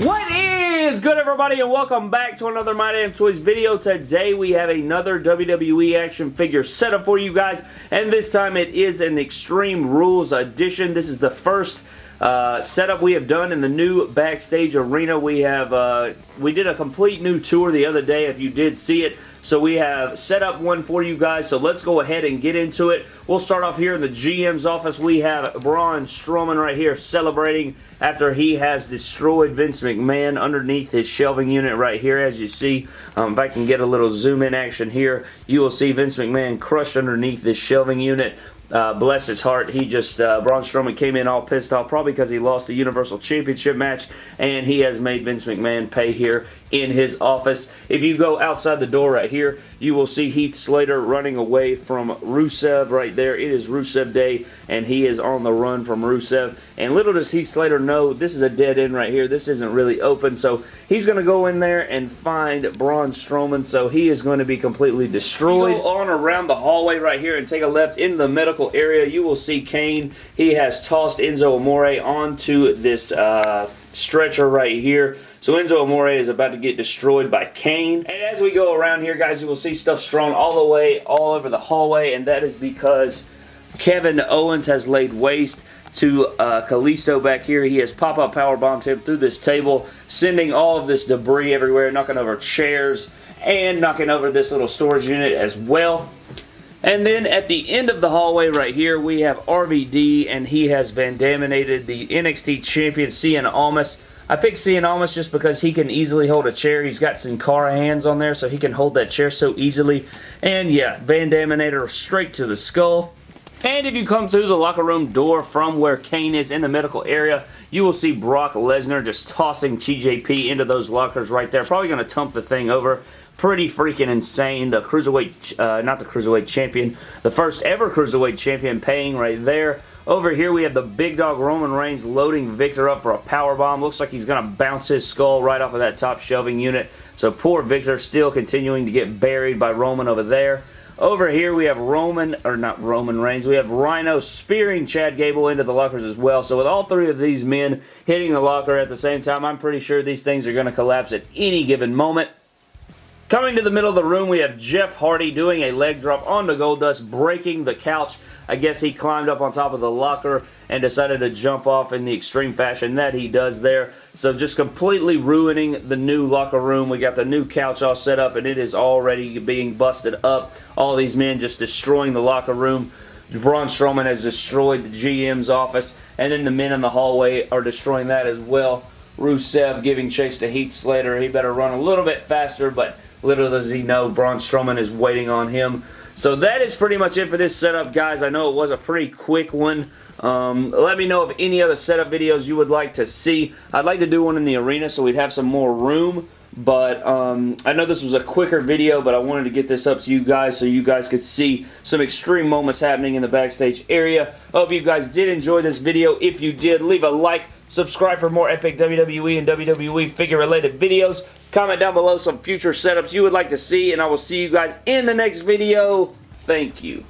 What is good everybody and welcome back to another My Damn Toys video. Today we have another WWE action figure setup for you guys and this time it is an Extreme Rules edition. This is the first uh, setup we have done in the new backstage arena. We have uh, we did a complete new tour the other day if you did see it. So we have set up one for you guys, so let's go ahead and get into it. We'll start off here in the GM's office. We have Braun Strowman right here celebrating after he has destroyed Vince McMahon underneath his shelving unit right here. As you see, um, if I can get a little zoom in action here, you will see Vince McMahon crushed underneath this shelving unit. Uh, bless his heart, he just, uh, Braun Strowman came in all pissed off, probably because he lost the Universal Championship match, and he has made Vince McMahon pay here in his office. If you go outside the door right here, you will see Heath Slater running away from Rusev right there. It is Rusev Day, and he is on the run from Rusev. And little does Heath Slater know, this is a dead end right here. This isn't really open, so he's going to go in there and find Braun Strowman, so he is going to be completely destroyed. go on around the hallway right here and take a left into the medical area. You will see Kane. He has tossed Enzo Amore onto this uh, stretcher right here. So Enzo Amore is about to get destroyed by Kane. And as we go around here, guys, you will see stuff strewn all the way, all over the hallway, and that is because Kevin Owens has laid waste to uh, Kalisto back here. He has pop-up power bombed him through this table, sending all of this debris everywhere, knocking over chairs, and knocking over this little storage unit as well. And then at the end of the hallway right here, we have RVD, and he has Van Daminated the NXT Champion, Cien Almas, I picked Cien Almas just because he can easily hold a chair. He's got Sin Cara hands on there, so he can hold that chair so easily. And yeah, Van Daminator straight to the skull. And if you come through the locker room door from where Kane is in the medical area, you will see Brock Lesnar just tossing TJP into those lockers right there. Probably going to tump the thing over pretty freaking insane. The Cruiserweight, uh, not the Cruiserweight Champion, the first ever Cruiserweight Champion paying right there. Over here, we have the big dog Roman Reigns loading Viktor up for a power bomb. Looks like he's going to bounce his skull right off of that top shelving unit. So poor Viktor still continuing to get buried by Roman over there. Over here, we have Roman, or not Roman Reigns, we have Rhino spearing Chad Gable into the lockers as well. So with all three of these men hitting the locker at the same time, I'm pretty sure these things are going to collapse at any given moment. Coming to the middle of the room, we have Jeff Hardy doing a leg drop onto Goldust, breaking the couch. I guess he climbed up on top of the locker and decided to jump off in the extreme fashion that he does there. So just completely ruining the new locker room. We got the new couch all set up and it is already being busted up. All these men just destroying the locker room. Braun Strowman has destroyed the GM's office and then the men in the hallway are destroying that as well. Rusev giving chase to Heath Slater. He better run a little bit faster, but Little does he know Braun Strowman is waiting on him. So that is pretty much it for this setup, guys. I know it was a pretty quick one. Um, let me know of any other setup videos you would like to see. I'd like to do one in the arena so we'd have some more room. But um, I know this was a quicker video, but I wanted to get this up to you guys so you guys could see some extreme moments happening in the backstage area. Hope you guys did enjoy this video. If you did, leave a like, subscribe for more epic WWE and WWE figure-related videos. Comment down below some future setups you would like to see, and I will see you guys in the next video. Thank you.